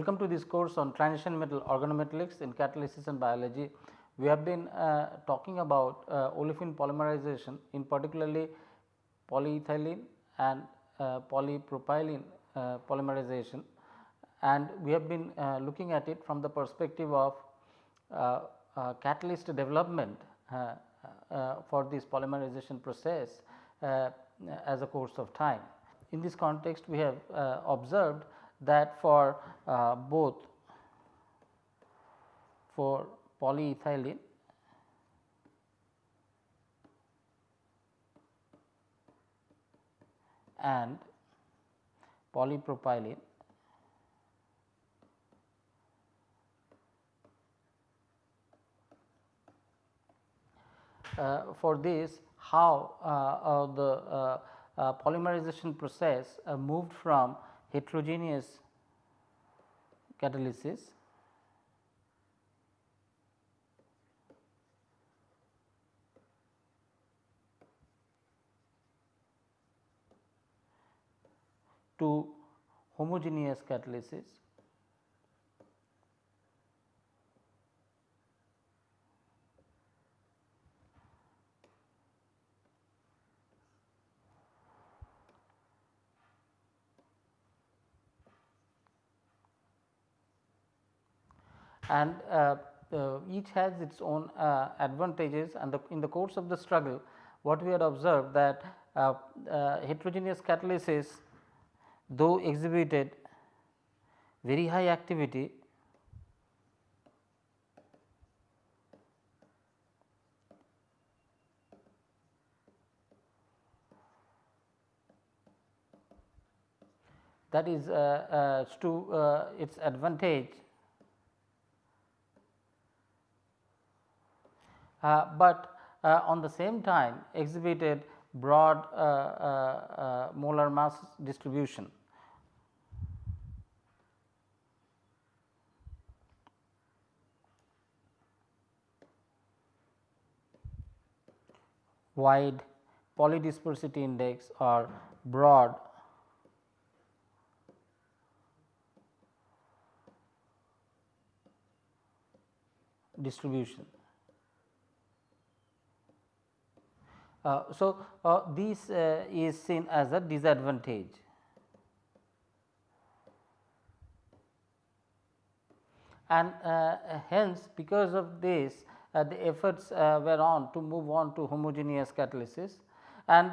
Welcome to this course on transition metal organometallics in catalysis and biology. We have been uh, talking about uh, olefin polymerization in particularly polyethylene and uh, polypropylene uh, polymerization and we have been uh, looking at it from the perspective of uh, catalyst development for this polymerization process as a course of time. In this context we have observed that for uh, both for polyethylene and polypropylene uh, for this how uh, uh the uh, uh, polymerization process moved from heterogeneous catalysis to homogeneous catalysis and uh, uh, each has its own uh, advantages and the, in the course of the struggle what we had observed that heterogeneous catalysis though exhibited very high activity that is uh, uh, to uh, its advantage but uh, on the same time exhibited broad uh, molar mass distribution. wide polydispersity index or broad distribution. Uh, Uh, so, uh, this uh, is seen as a disadvantage. And uh, hence because of this uh, the efforts were on to move on to homogeneous catalysis and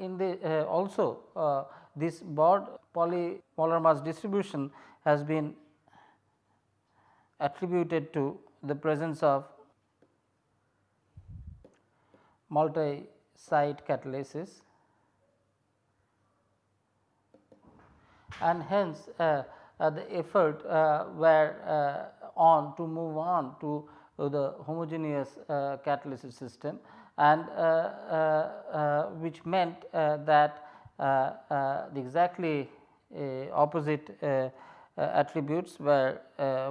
in the also this broad polymolar mass distribution has been attributed to the presence of multi site catalysis and hence uh, uh, the effort uh, were uh, on to move on to the homogeneous uh, catalysis system and uh, which meant that the exactly opposite attributes were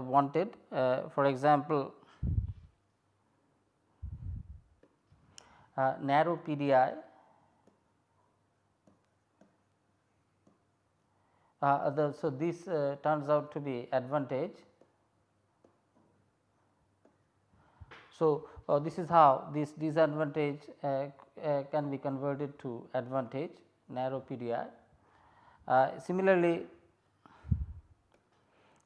wanted. for example, uh, narrow PDI uh, the, so this uh, turns out to be advantage. So, uh, this is how this disadvantage uh, uh, can be converted to advantage narrow PDI. similarly,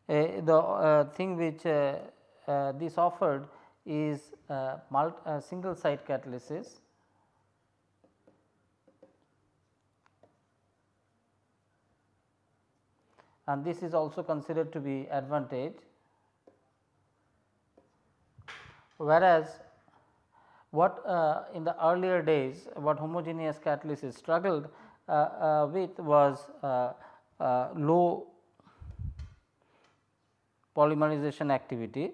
the thing which this offered is single site catalysis and this is also considered to be advantage. Whereas, what uh, in the earlier days what homogeneous catalysis struggled uh, uh, with was uh, uh, low polymerization activity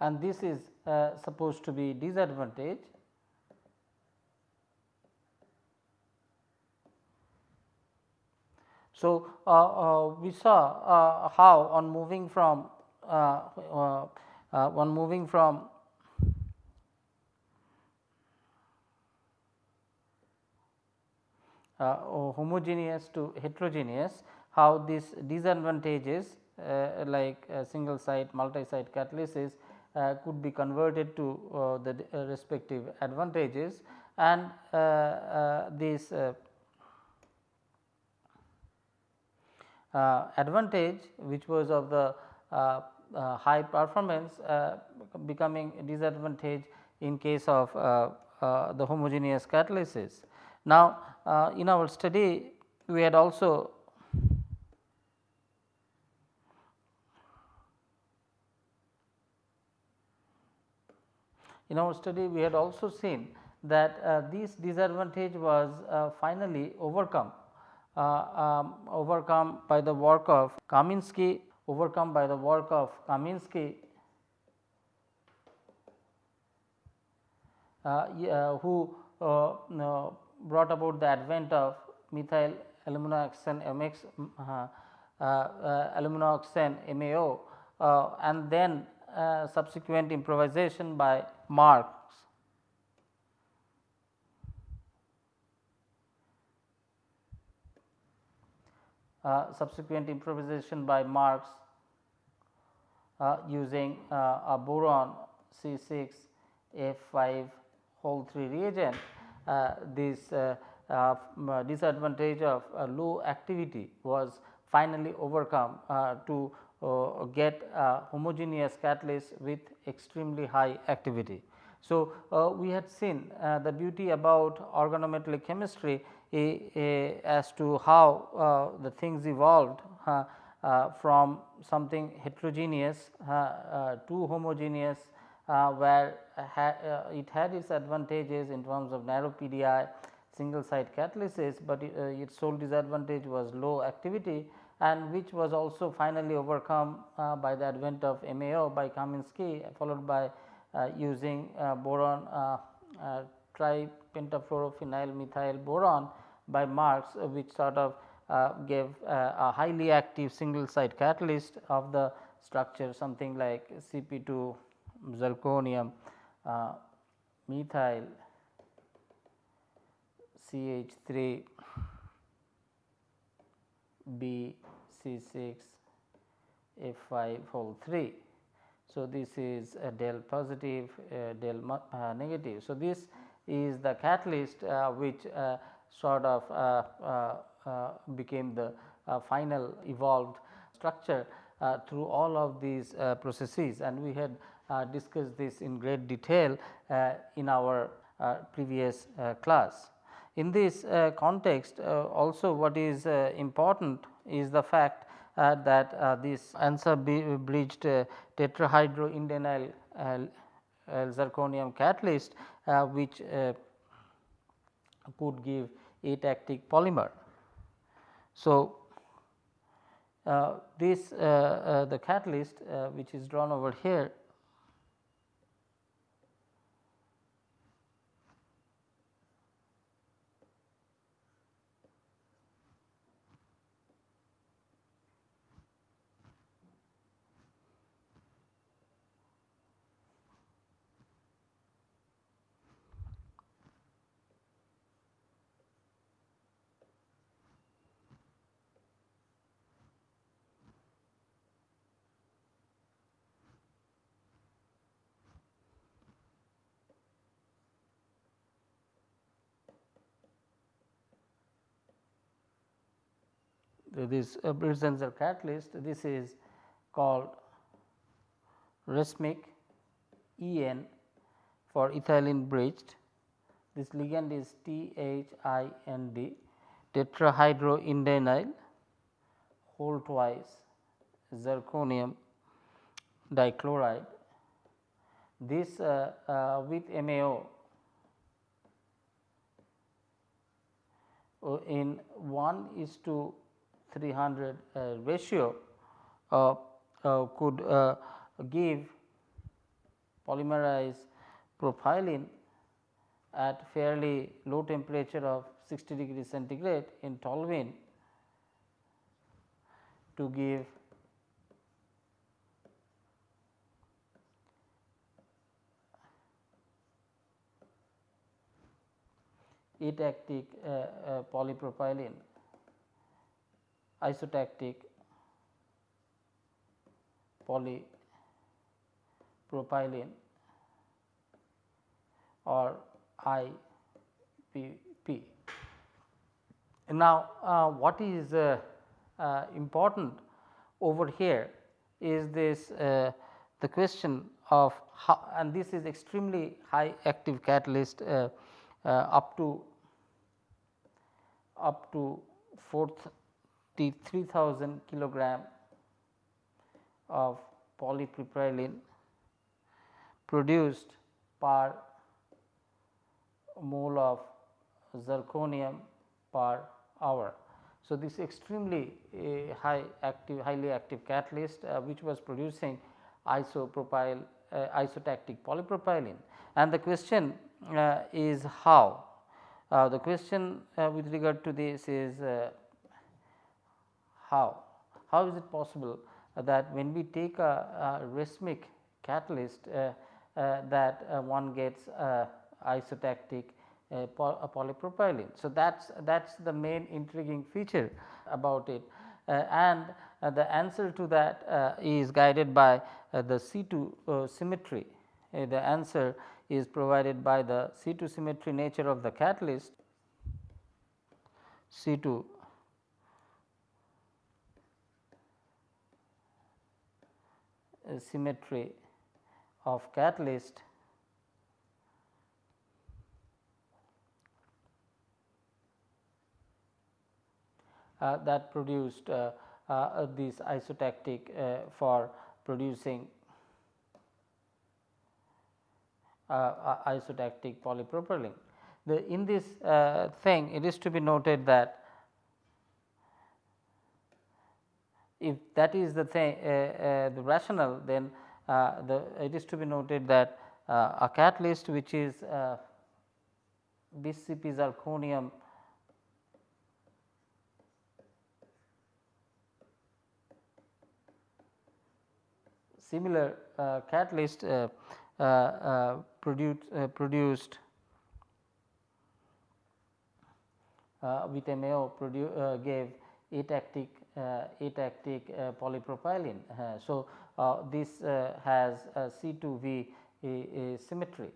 and this is uh, supposed to be disadvantage. So, uh, uh, we saw uh, how on moving from uh, one moving from homogeneous to heterogeneous, how this disadvantages like single site, multi site catalysis Uh, could be converted to uh, the uh, respective advantages and uh, this advantage which was of the high performance becoming disadvantage in case of the homogeneous catalysis. Now, in our study we had also In our study we had also seen that uh, this disadvantage was uh, finally overcome uh, um, overcome by the work of Kaminsky overcome by the work of Kaminsky uh, uh, who uh, brought about the advent of methyl aluminoxane MX aluminoxane MAO and then subsequent improvisation by Marks. Uh, subsequent improvisation by Marks uh, using uh, a boron C 6 F 5 whole 3 reagent. Uh, this uh, uh, disadvantage of low activity was finally overcome to uh, get a homogeneous catalyst with extremely high activity. So, uh, we had seen uh, the beauty about organometallic chemistry eh, eh, as to how uh, the things evolved uh, from something heterogeneous uh, to homogeneous where it had its advantages in terms of narrow PDI single site catalysis, but its sole disadvantage was low activity and which was also finally overcome uh, by the advent of MAO by Kaminsky followed by uh, using uh, boron uh, uh, tripentafluorophenyl methyl boron by Marks uh, which sort of gave a highly active single site catalyst of the structure something like Cp2 zirconium methyl CH3 B C 6 F 5 whole 3. So, this is a del positive uh, del uh, negative. So, this is the catalyst uh, which uh, sort of uh, became the final evolved structure through all of these processes and we had discussed this in great detail in our previous class. In this context also what is important is the fact uh, that uh, this uh, tetrahydroindenyl zirconium catalyst which could give atactic polymer. So, uh, this uh, uh, the catalyst which is drawn over here this uh, Brintzinger catalyst this is called racemic EN for ethylene bridged. This ligand is THIND tetrahydroindenyl whole twice zirconium dichloride. This uh, uh, with MAO uh, in 1 is to 300 uh, ratio uh, uh, could give polymerized propylene at fairly low temperature of 60 degree centigrade in toluene to give isotactic uh, uh, polypropylene isotactic polypropylene or IPP. Now, uh, what is uh, uh, important over here is this uh, the question of how and this is extremely high active catalyst uh, uh, up to up to 43,000 kilogram of polypropylene produced per mole of zirconium per hour. So, this extremely uh, high active highly active catalyst uh, which was producing isopropyl uh, isotactic polypropylene and the question is how. Uh, the question with regard to this is how, how is it possible that when we take a, a catalyst that one gets isotactic uh, polypropylene. So, that is that is the main intriguing feature about it uh, and uh, the answer to that uh, is guided by uh, the C2 uh, symmetry. the answer is provided by the C2 symmetry nature of the catalyst C2 symmetry of catalyst Uh, that produced uh, uh, this isotactic for producing isotactic polypropylene. The, in this thing it is to be noted that if that is the thing uh, uh, the rationale then uh, the it is to be noted that a catalyst which is BCP zirconium similar uh, catalyst uh, uh, produced, produced with MAO gave atactic atactic polypropylene. so, this has C2V symmetry.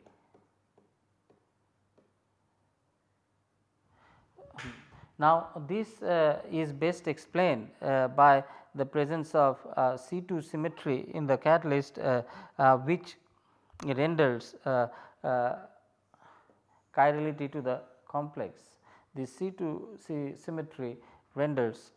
Now, this uh, is best explained uh, by the presence of uh, C2 symmetry in the catalyst uh, uh, which renders uh, chirality to the complex. The C2 symmetry renders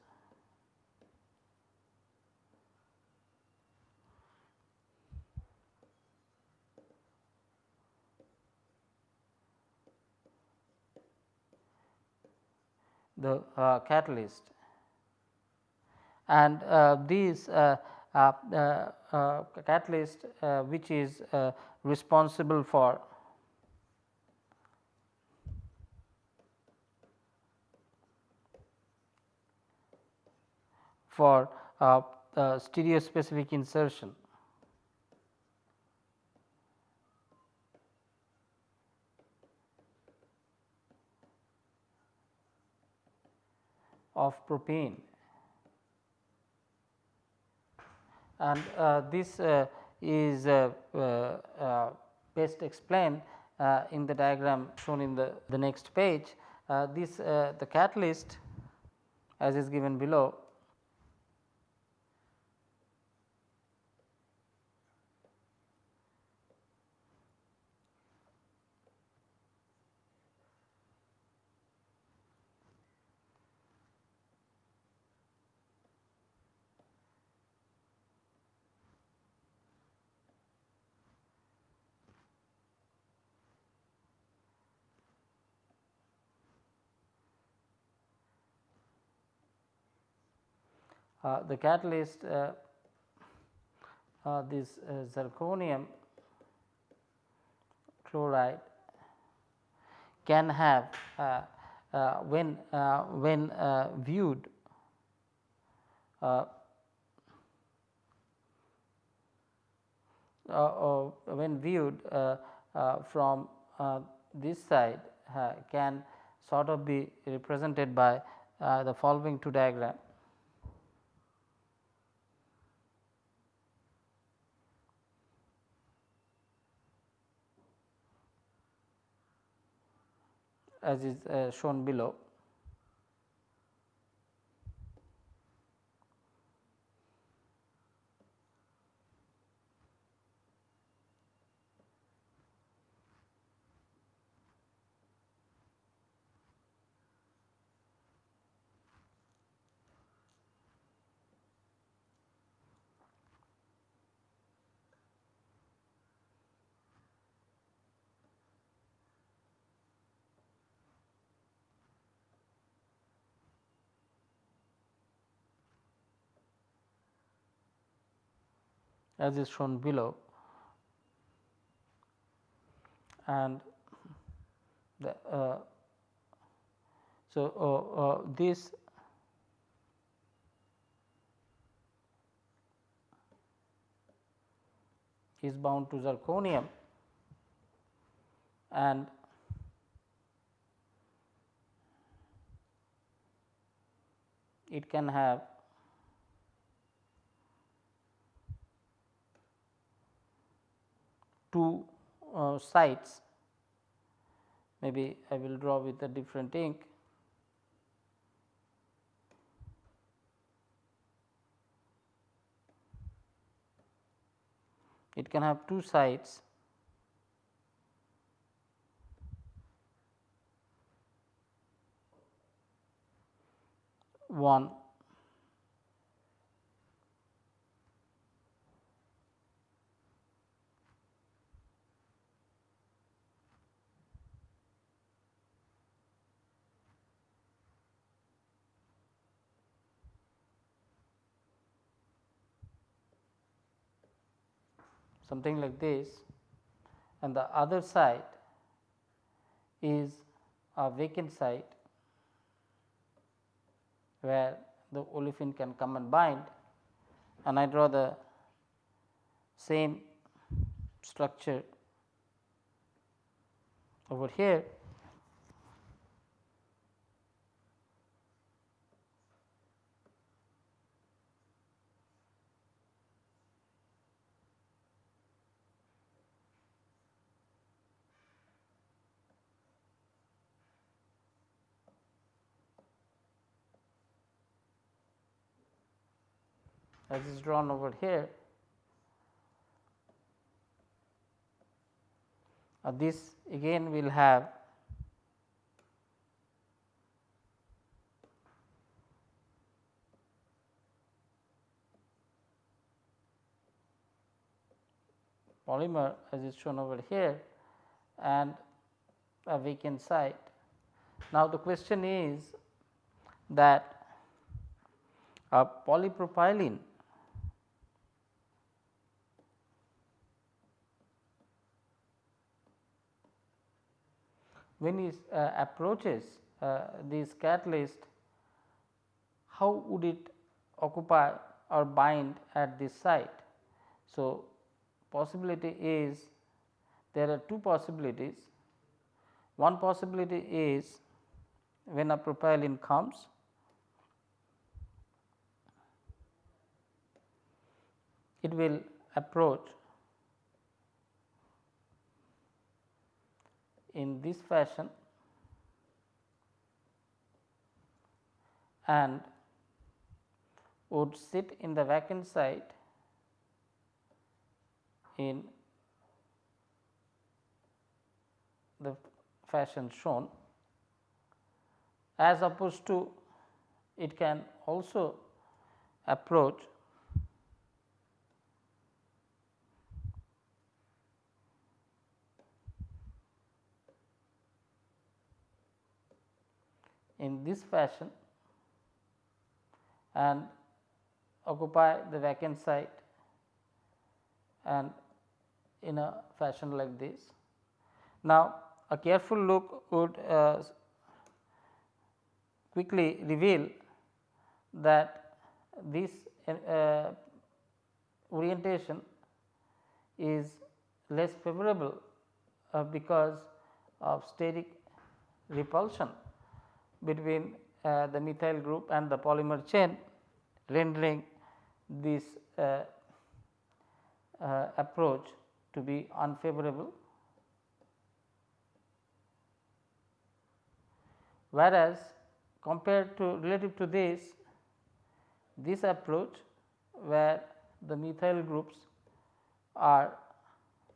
the uh, catalyst and uh, these uh, catalyst which is responsible for for uh, uh, stereospecific insertion. Of propane and uh, this uh, is uh, best explained in the diagram shown in the, the next page. this the catalyst as is given below the catalyst uh, uh, this zirconium chloride can have when when viewed uh, when viewed uh, uh, from this side can sort of be represented by uh, the following two diagram. As is uh, shown below. As is shown below. And the uh, so uh, uh, this is bound to zirconium. And it can have two uh, sites maybe I will draw with a different ink. It can have two sides. One something like this and the other side is a vacant site where the olefin can come and bind and I draw the same structure over here as is drawn over here. Uh, this again will have polymer as is shown over here and a vacant site. Now, the question is that a polypropylene when it uh, approaches uh, this catalyst, how would it occupy or bind at this site. So, possibility is there are two possibilities. One possibility is when a propylene comes it will approach in this fashion. And would sit in the vacant site in the fashion shown as opposed to it can also approach in this fashion and occupy the vacant site and in a fashion like this. Now, a careful look would uh, quickly reveal that this uh, orientation is less favorable uh, because of steric repulsion between uh, the methyl group and the polymer chain rendering this uh, uh, approach to be unfavorable. Whereas, compared to relative to this, this approach where the methyl groups are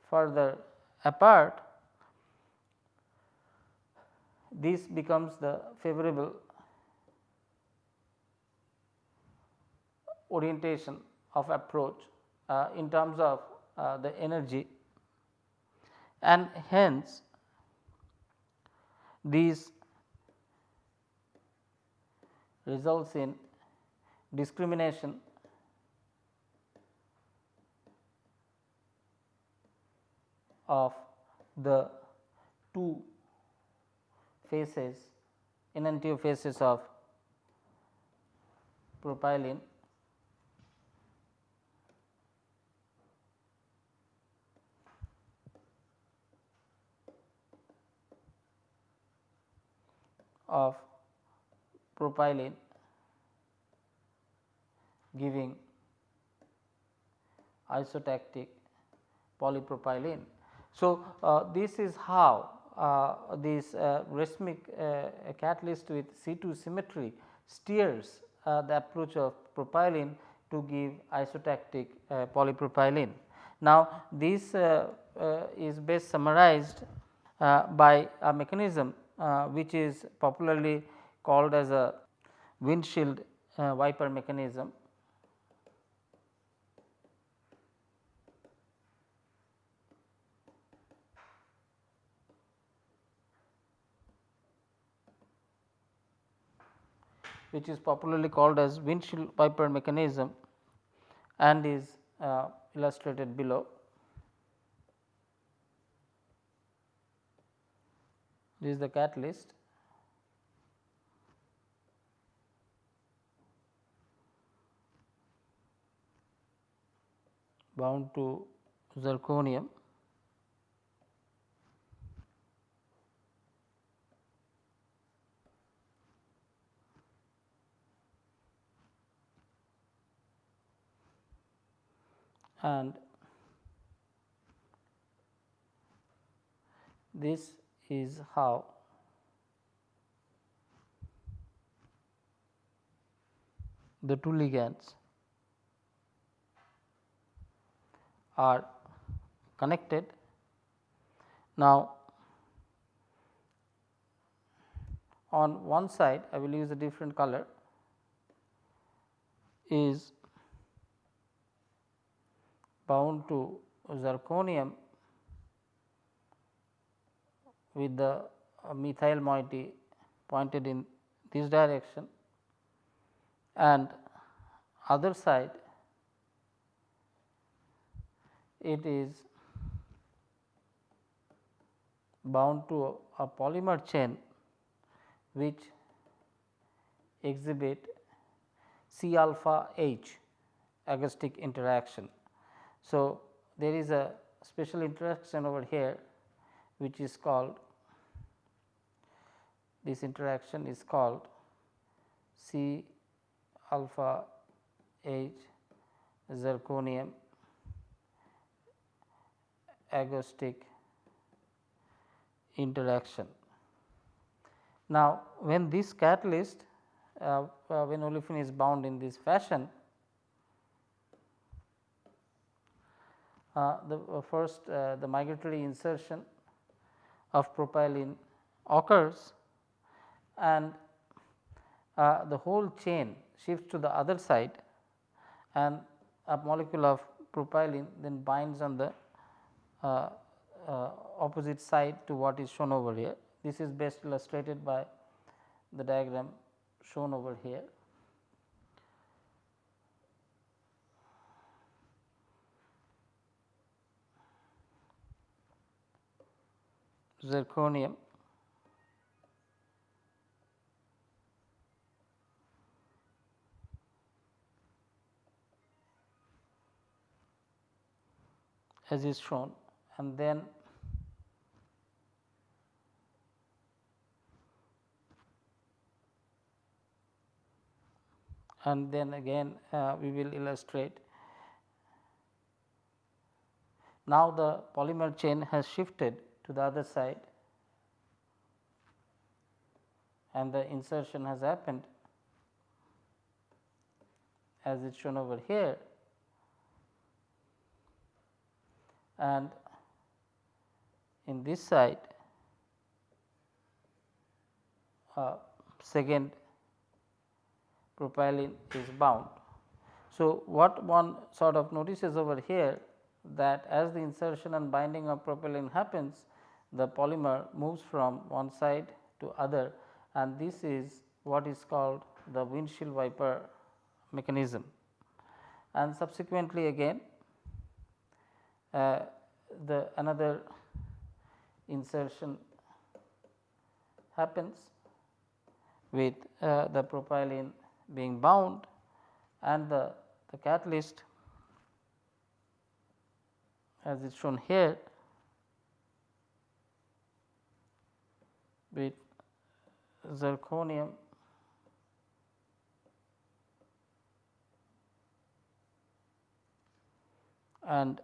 further apart, this becomes the favorable orientation of approach uh, in terms of uh, the energy. And hence these results in discrimination of the two faces enantiomer faces of propylene of propylene giving isotactic polypropylene. So, uh, this is how this uh, racemic uh, catalyst with C2 symmetry steers uh, the approach of propylene to give isotactic uh, polypropylene. Now, this is best summarized by a mechanism which is popularly called as a windshield wiper mechanism which is popularly called as windshield wiper mechanism and is uh, illustrated below. This is the catalyst. bound to zirconium and this is how the two ligands are connected. Now, on one side I will use a different color is bound to zirconium with the uh, methyl moiety pointed in this direction and other side it is bound to a polymer chain which exhibit C alpha H agostic interaction. So, there is a special interaction over here which is called this interaction is called C alpha H zirconium agostic interaction. Now, when this catalyst uh, uh, when olefin is bound in this fashion the uh, first uh, the migratory insertion of propylene occurs and the whole chain shifts to the other side and a molecule of propylene then binds on the uh, uh, opposite side to what is shown over here. This is best illustrated by the diagram shown over here. Zirconium as is shown and then and then again uh, we will illustrate. Now, the polymer chain has shifted to the other side and the insertion has happened as it is shown over here and in this side uh, second propylene is bound. So, what one sort of notices over here that as the insertion and binding of propylene happens the polymer moves from one side to other and this is what is called the windshield wiper mechanism. And subsequently again uh, the another insertion happens with uh, the propylene being bound and the, the catalyst as is shown here with zirconium. And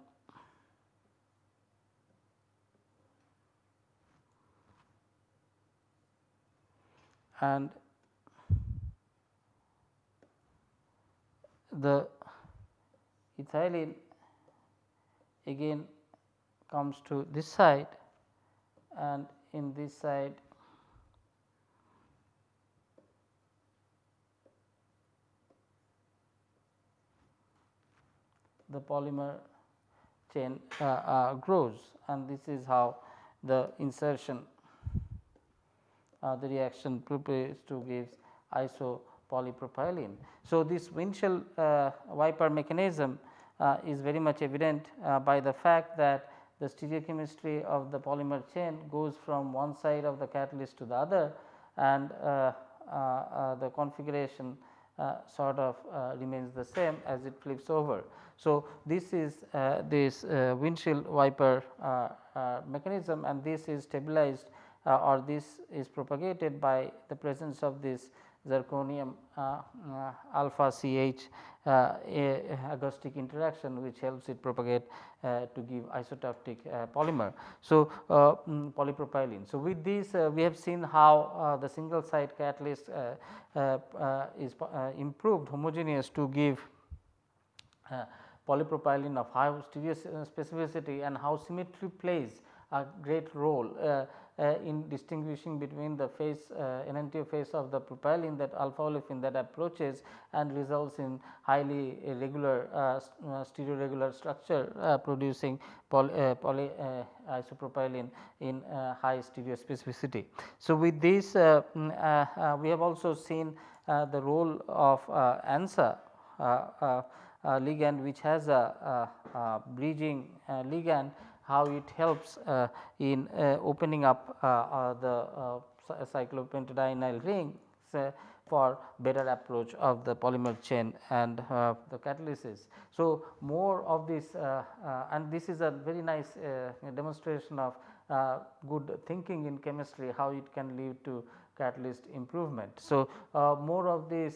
and the ethylene again comes to this side and in this side the polymer chain uh, uh, grows and this is how the insertion uh, the reaction prepares to gives isopolypropylene. So, this windshield uh, wiper mechanism uh, is very much evident uh, by the fact that the stereochemistry of the polymer chain goes from one side of the catalyst to the other and the configuration sort of uh, remains the same as it flips over. So, this is uh, this windshield wiper mechanism and this is stabilized or this is propagated by the presence of this zirconium uh, uh, alpha CH uh, agostic interaction which helps it propagate uh, to give isotactic uh, polymer. So, um, polypropylene. So, with this we have seen how the single site catalyst is improved homogeneous to give polypropylene of high stereo specificity and how symmetry plays a great role uh, uh, in distinguishing between the phase uh, enantiomer phase of the propylene that alpha olefin that approaches and results in highly regular uh, stereoregular structure producing poly, poly isopropylene in high stereo specificity. So, with this mm, we have also seen the role of ANSA uh, ligand which has a, a, a bridging uh, ligand how it helps uh, in uh, opening up uh, the cyclopentadienyl ring for better approach of the polymer chain and uh, the catalysis. So, more of this uh, uh, and this is a very nice demonstration of good thinking in chemistry how it can lead to catalyst improvement. So, more of this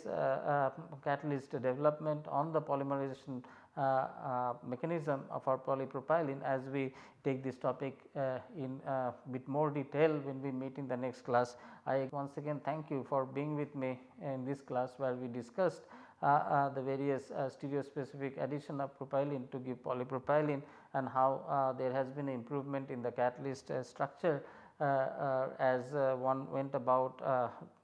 catalyst development on the polymerization Uh, uh, mechanism of our polypropylene as we take this topic uh, in uh, bit more detail when we meet in the next class. I once again thank you for being with me in this class where we discussed uh, uh, the various uh, specific addition of propylene to give polypropylene and how there has been improvement in the catalyst structure as one went about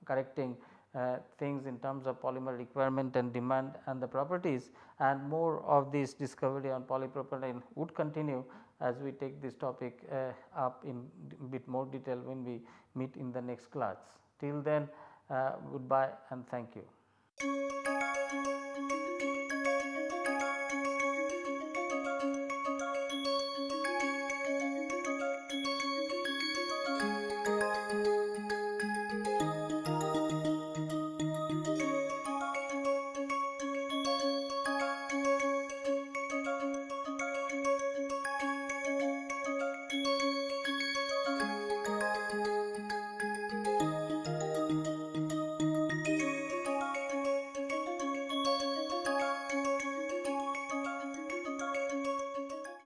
correcting uh, things in terms of polymer requirement and demand and the properties and more of this discovery on polypropylene would continue as we take this topic uh, up in bit more detail when we meet in the next class. Till then uh, goodbye and thank you.